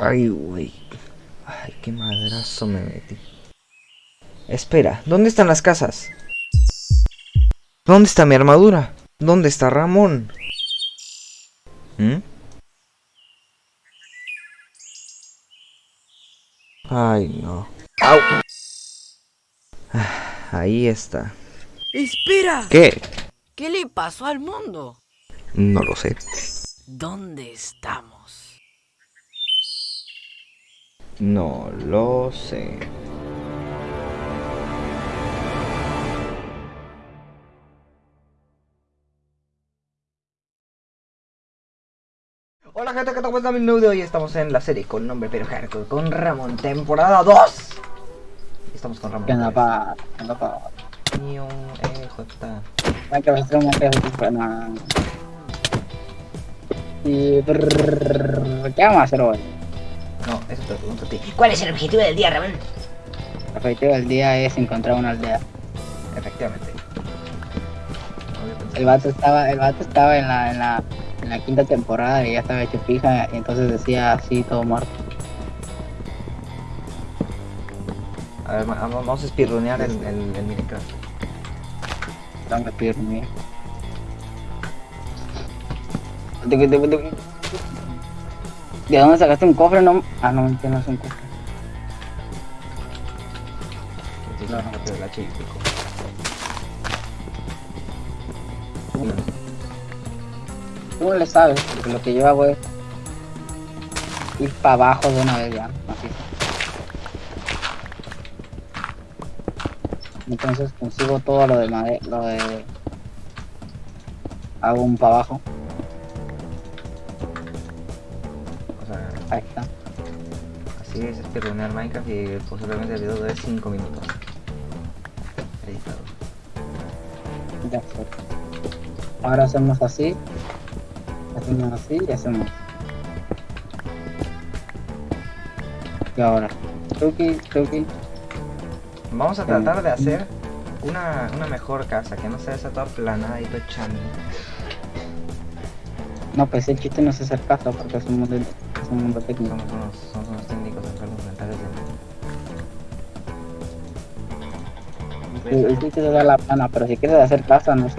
Ay, güey. Qué madrazo me metí. Espera, ¿dónde están las casas? ¿Dónde está mi armadura? ¿Dónde está Ramón? ¿Mm? Ay, no. ¡Au! Ah, Ahí está. ¡Espera! ¿Qué? ¿Qué le pasó al mundo? No lo sé. ¿Dónde estamos? No lo sé. Hola gente, ¿qué tal? ¿Cómo están? Mi nuevo de hoy estamos en la serie con nombre pero hardcore con Ramón, temporada 2. Estamos con Ramón. ¿Qué onda, pa? ¿Qué onda, pa? Ni un EJ. Hay que hacer una. Y... ¿Qué vamos a hacer hoy? No, eso te lo pregunto a ti. ¿Cuál es el objetivo del día, Ramón? El objetivo del día es encontrar una aldea. Efectivamente. El vato estaba, el vato estaba en la, en la, la quinta temporada y ya estaba hecho fija y entonces decía así todo muerto. A ver, vamos a speedrunear el, el, el Minecraft. Pedir mío. ¿De dónde sacaste un cofre? No, ah, no, que no es un cofre. Y ¿Cómo le sabes? Porque lo que yo hago es ir para abajo de una vez ya. Así. Entonces consigo todo lo de madera, lo de... Hago un para abajo. O sea, Ahí está. así es speedrunear Minecraft y posiblemente el video dure 5 minutos. Editado. Ya fue. Ahora hacemos así. Hacemos así y hacemos. Y ahora. Tuki, tuki. Vamos a tratar de hacer una, una mejor casa, que no sea esa toda planada y todo chami. No, pues el chiste no es hacer casa porque es un mundo, es un mundo técnico. Somos unos, somos unos técnicos enfermos mentales de... El chiste es dar la plana, pero si quieres hacer casa, no sé.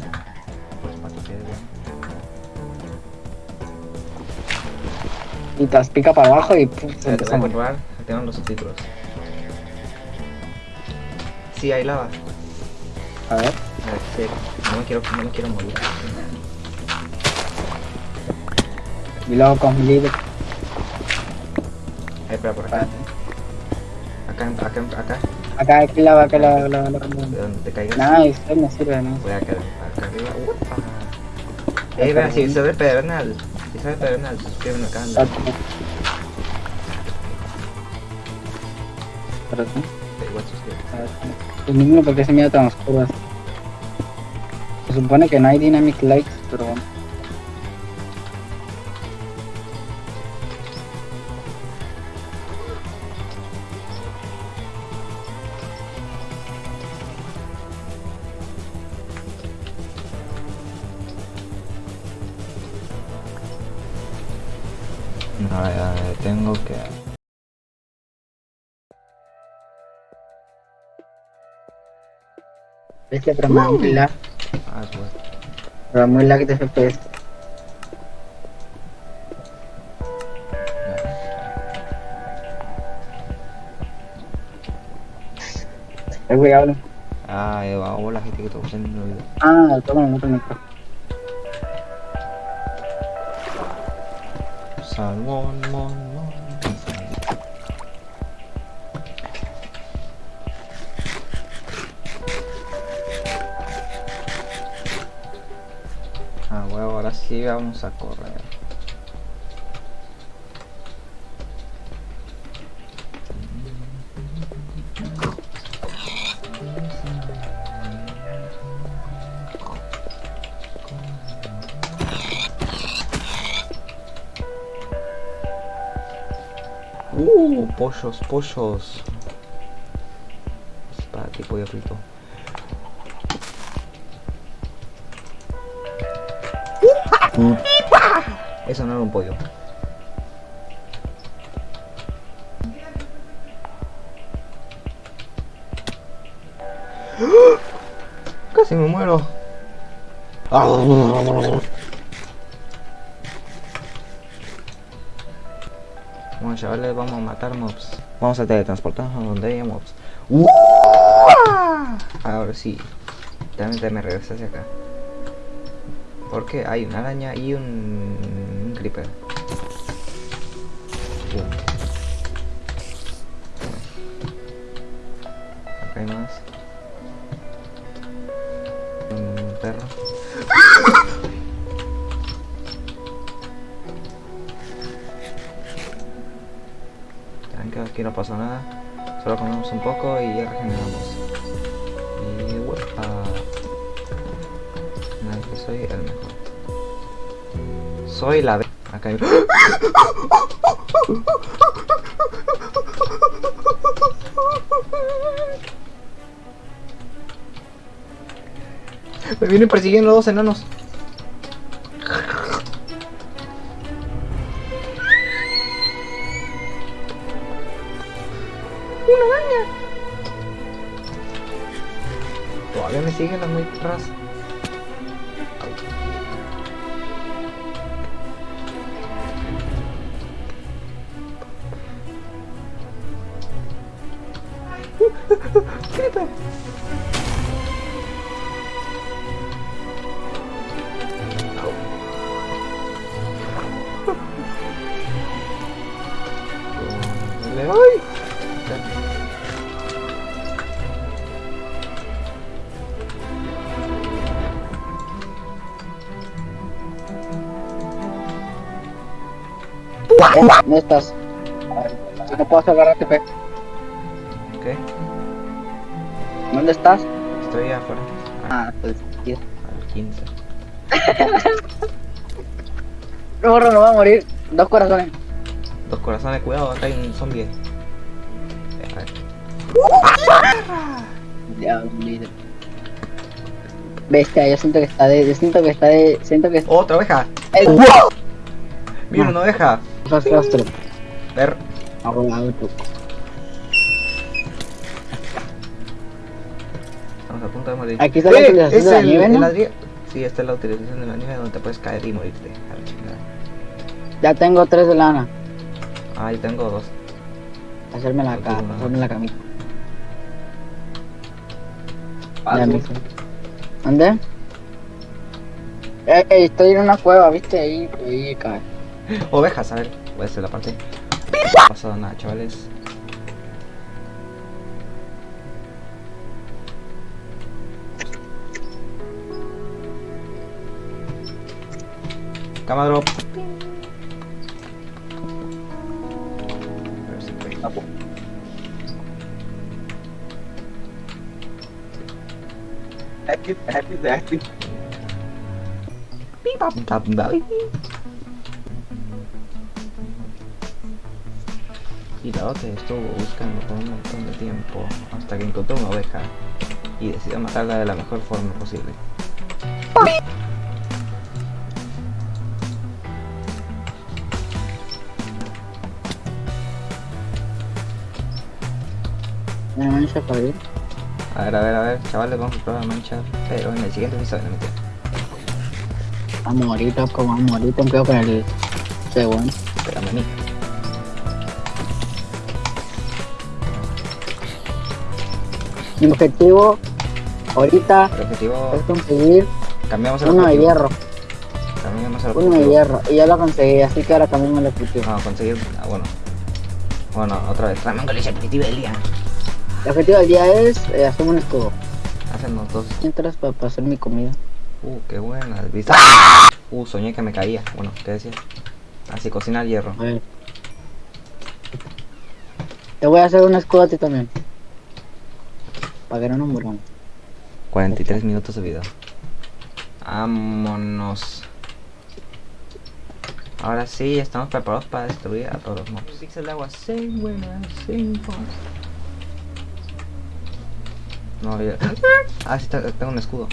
Y te las pica para abajo y Espera, te voy a que tengo los subtítulos. Sí, hay lava. A ver. A ver, sí. No me quiero, no me quiero morir. Y luego con libre. Ahí, espera, por acá. Acá, acá, acá. Acá, aquí la va, que la la la. De donde te caigas. Nice, eso me sirve, ¿no? Voy acá, acá arriba. Upa. Ey, vea, si se ve pedernal. Si se ve el pedernal, suscríbeme acá. Pero sí. Igual ver, El niño porque se mira tan oscuro así. Se supone que no hay dynamic lights, pero bueno. Este pero me da muy lag, Ah, es bueno. da muy lag de FPS. Es güey, habla. Ah, eh, va, hola gente que te gusta el video. Ah, toma el otro micro. Salmón, mon, mon. vamos a correr Uh, pollos, pollos. Para ti, pollo frito. Eso no era un pollo. Casi me muero. Bueno, chavales, vamos a matar mobs. Vamos a teletransportarnos a donde haya mobs. Ahora sí. Realmente me regresé hacia acá. Porque hay una araña y un, creeper. Uh. Acá hay más. Un perro. Tranquilo, aquí no pasa nada. Solo comemos un poco y ya regeneramos. Y que soy el. Soy la... Acá hay... Me vienen persiguiendo dos enanos. ¡Una araña! Todavía me siguen las muy atrás. ¿Dónde estás? No puedo agarrarte, pe. ¿Qué? ¿Dónde estás? Estoy afuera. Ah, pues aquí. Al 15. No, borro, no va a morir. Dos corazones. Dos corazones, cuidado, acá hay un zombie. Ya. Bestia, yo siento que está de. Yo siento que está de. Siento que está. ¡Otra oveja! ¡Eh! ¡Mira una oveja! Rastro. Ver. Arrugado tú. Estamos a punto de morir. Aquí está la ¡Eh! utilización Es de la el- nieve, el ¿no? ladrillo. Sí, esta es la utilización de la nieve donde te puedes caer y morirte. A la chingada. Ya tengo tres de lana. Ah, yo tengo dos. Hacerme la, ca hacerme la camita. Ya me. ¿Dónde? Eh, eh, estoy en una cueva, ¿viste? Ahí, ahí cae. Ovejas, a ver. Voy a hacer la parte. No ha pasado nada, chavales. Cama drop. Si fue. Tap, tap. Y la otra estuvo buscando por un montón de tiempo hasta que encontró una oveja y decidió matarla de la mejor forma posible. Me mancha para ir. A ver, a ver, a ver, chavales, vamos a probar la mancha, pero en el siguiente episodio, no mentira. Vamos ahorita, como me quedo con el segundo. Espérame a Mi objetivo ahorita El objetivo, es conseguir cambiamos el uno de hierro. Cambiamos el Uno de hierro. Y ya lo conseguí, así que ahora cambiamos el objetivo. No, conseguir, ah, bueno. Bueno, otra vez, Ramón con el objetivo del día. El objetivo del día es eh, hacer un escudo. Hacemos dos. Mientras para, para hacer mi comida. Uh, qué buena, ¿viste? Uh, soñé que me caía. Bueno, ¿qué decía? Así, cocinar hierro. A ver. Te voy a hacer un escudo a ti también. Para que no nos muramos. 43 minutos de video. Vámonos. Ahora sí, estamos preparados para destruir a todos los mobs. Pixel de agua, winner, same boss. No, ya. Ah, sí, te- tengo un escudo.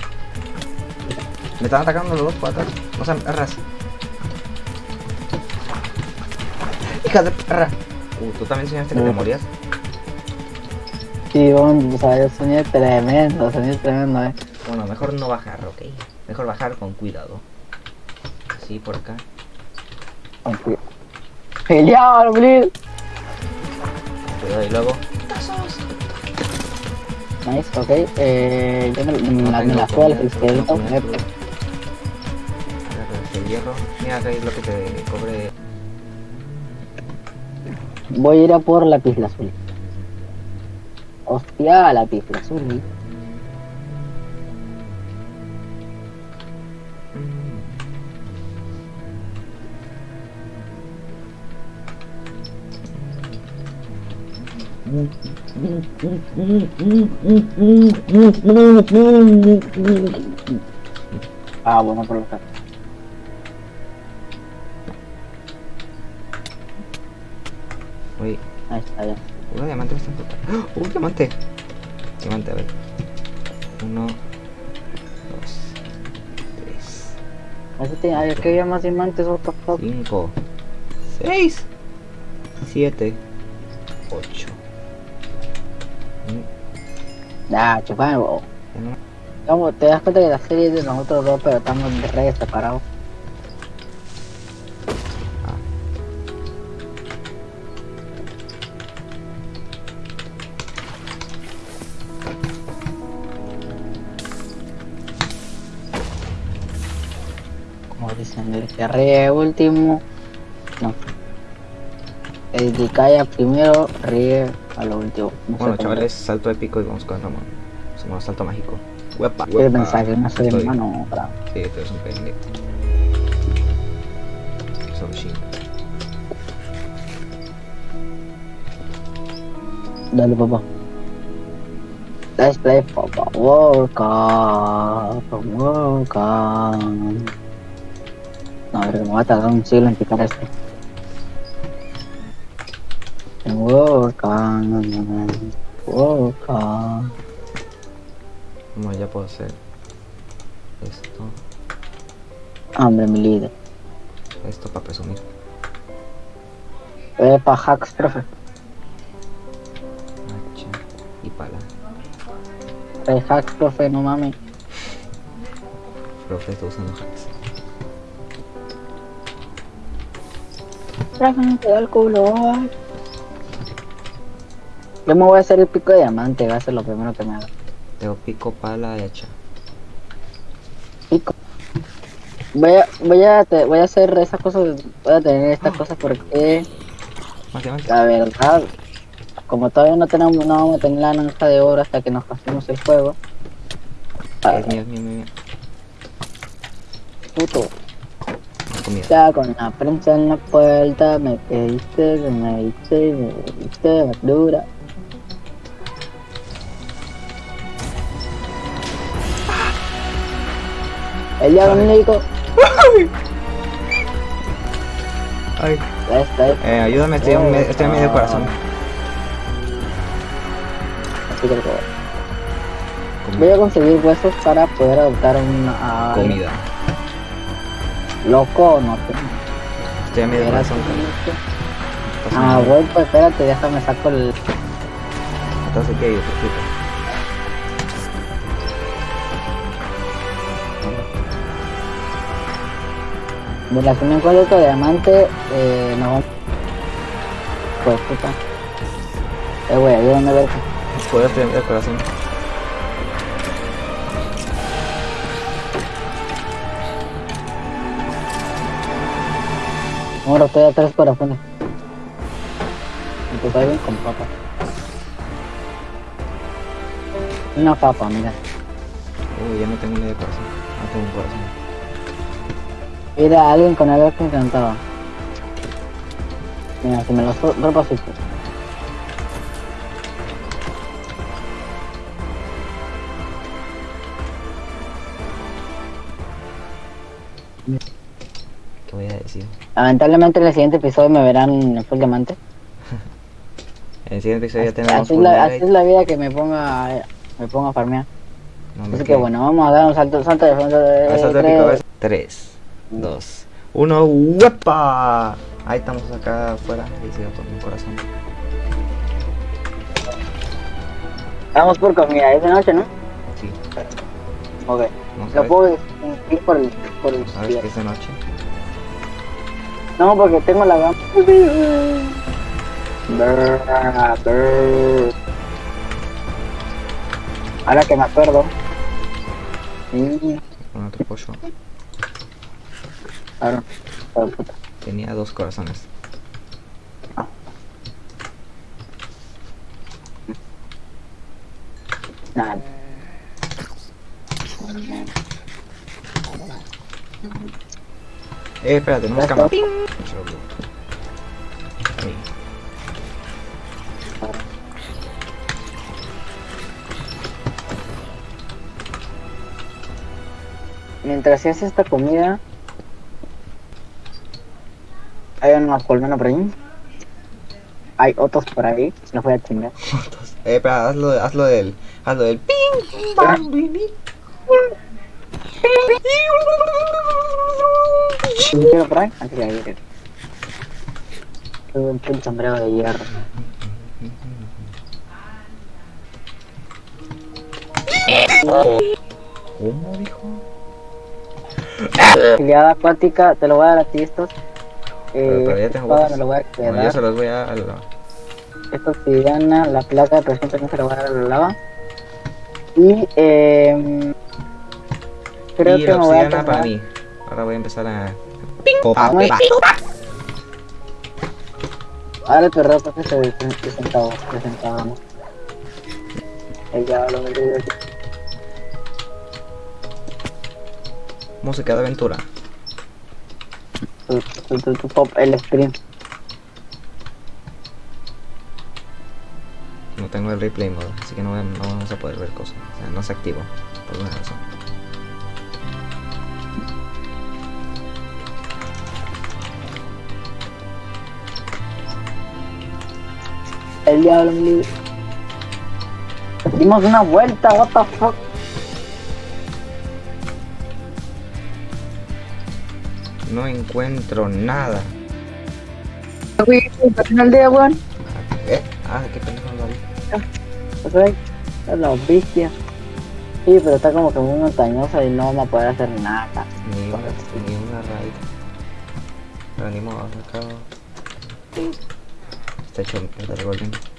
Me están atacando los dos por atrás. No sean perras. Hija de perra. Uh, tú también enseñaste que te morías. Sí, o sea, el sonido es tremendo, el es tremendo, eh. Bueno, mejor no bajar, ok. Mejor bajar con cuidado. Así por acá. Aunque- ¡Genial, please! Cuidado y luego. Nice, ok. Eh, yo me, me, la- me la juego al esqueleto. eh, este hierro. Mira acá hay lo que te cobre. Voy a ir a por la pizla azul. Hostia, la pizla azul. Ah, bueno, por lo que. Uy, Ahí está, ya. Uno diamante está puta. ¡Oh! ¡Uh, diamante! Diamante, a ver. Uno, dos, tres, Ahí tiene- Ay, es que había más diamantes, what the fuck. cinco, seis, siete, ocho. Mm, Ya, chupado. Vamos, te das cuenta que la serie es de nosotros dos, pero estamos re separados. Como dicen, el que último. No. El que calla primero ríe a lo último. No Bueno, chavales, salto épico y vamos con Ramón. Hacemos salto mágico. Huepa, ¿Qué huepa. mensaje? No soy Estoy- hermano. bravo. Sí, tú eres un pendejo. Sí. Dale, papá. Let's play papá. World Cup. World Cup. No, a ver, me va a tardar un siglo en picar esto. World Cup. World Cup. Bueno, ya puedo hacer esto, Hombre, mi líder. esto para presumir. Eh, pa' hacks, profe. Hacha y pala. Eh, hacks, profe, no mames. Profe, estoy usando hacks. Profe, me quedó el culo. ay. Yo me voy a hacer el pico de diamante, va a ser lo primero que me haga. Tengo pico, pala y hacha. Pico. Voy a, voy a, te- voy a hacer esas cosas, voy a tener estas cosas porque Más diamante. la verdad, como todavía no tenemos, no vamos a tener la naranja de oro hasta que nos pasemos el juego. Es mío, mío, mío, puto, comida. ya con la prensa en la puerta me pediste, me diste, me diste verdura. El diablo médico, Ay. Eh, ayúdame, estoy en, me- estoy en medio corazón. Así que lo voy a- conseguir huesos para poder adoptar una... a- Comida. Loco, no. Estoy en medio. Estás Ah, en- güey, pues espérate, déjame saco el... Te explico. Mira, si me encuentro otro diamante, eh, no. Pues puta. Eh, güey, ayúdame a ver. Puedo estoy en medio corazón. Ahora estoy a tres corazones. Y pues ahí ven con papa. Una papa, mira. Uy, ya no tengo medio corazón. No tengo un corazón. Mira, alguien con algo que encantaba. Mira, si me lo dropo así. Voy a decir. Lamentablemente en el siguiente episodio me verán en full diamante. En el siguiente episodio ya Así, tenemos así la, así es la vida que me ponga me ponga a farmear. No, Así que bueno, vamos a dar un salto, salto de fondo de salto tres. épico, ¿ves? 3, 2, 1, ¡huepa! Ahí estamos acá afuera. Se va por mi corazón. Vamos por comida, es de noche, ¿no? Sí, Ok. a Lo puedo ir por el por el ver que es de noche. No, porque tengo la gama. Ahora que me acuerdo. Con otro pollo. puta. Tenía dos corazones. Nada. Eh, espérate, tenemos cama. Ahí. Mientras se hace esta comida, hay unos colmenos por ahí. Hay otros por ahí, los voy a chingar. Eh, espera, hazlo, hazlo del. Hazlo del. Ping, bam, bim, bim. ¿Un tiro por ahí? Antes de. Tuve un sombrero de hierro. ¿Cómo dijo? Filiada acuática, te lo voy a dar a ti estos. Pero, Eh, pero tengo espada me lo voy a yo quedar. se los voy a. a la- Esta obsidiana, la plata, por ejemplo, no se la voy a dar a la lava. Y eh, creo y que la me voy a obsidiana para tomar- mí. Ahora voy a empezar a. Ah, Ahora tu ropa que se de centavos, de centavos. Ella lo me Música de aventura. tu, pop, el stream. No tengo el replay mode, así que no, vamos a poder ver cosas. O sea, no se activó. Por alguna razón. El diablo me libre. Dimos una vuelta, what the fuck. No encuentro nada. Güey, weón. ¿Eh? Ah, qué pendejo lo vi. Es la bestia. Sí, pero está como que muy montañosa y no vamos a poder hacer nada. Ni una, ni una raíz. Pero ni modo, acá. Está hecho. Acá ves.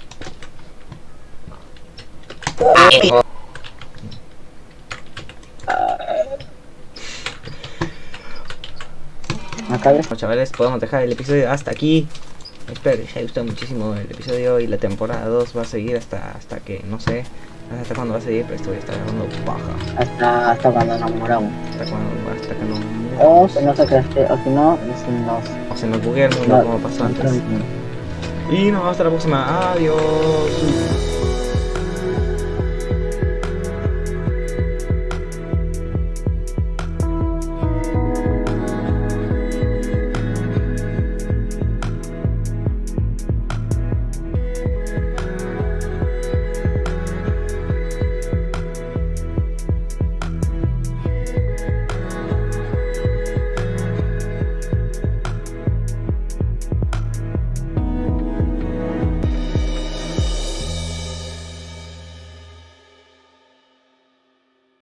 Bueno, chavales, podemos dejar el episodio hasta aquí. Espero que les haya gustado muchísimo el episodio y la temporada 2 va a seguir hasta hasta que, no sé, hasta cuándo va a seguir, pero esto voy a estar grabando baja. Hasta, hasta cuando nos. Hasta cuando, hasta que no... O si no se crece, o si no, si nos. o se nos buguea el mundo como pasó antes. Y nos vemos hasta la próxima. Adiós.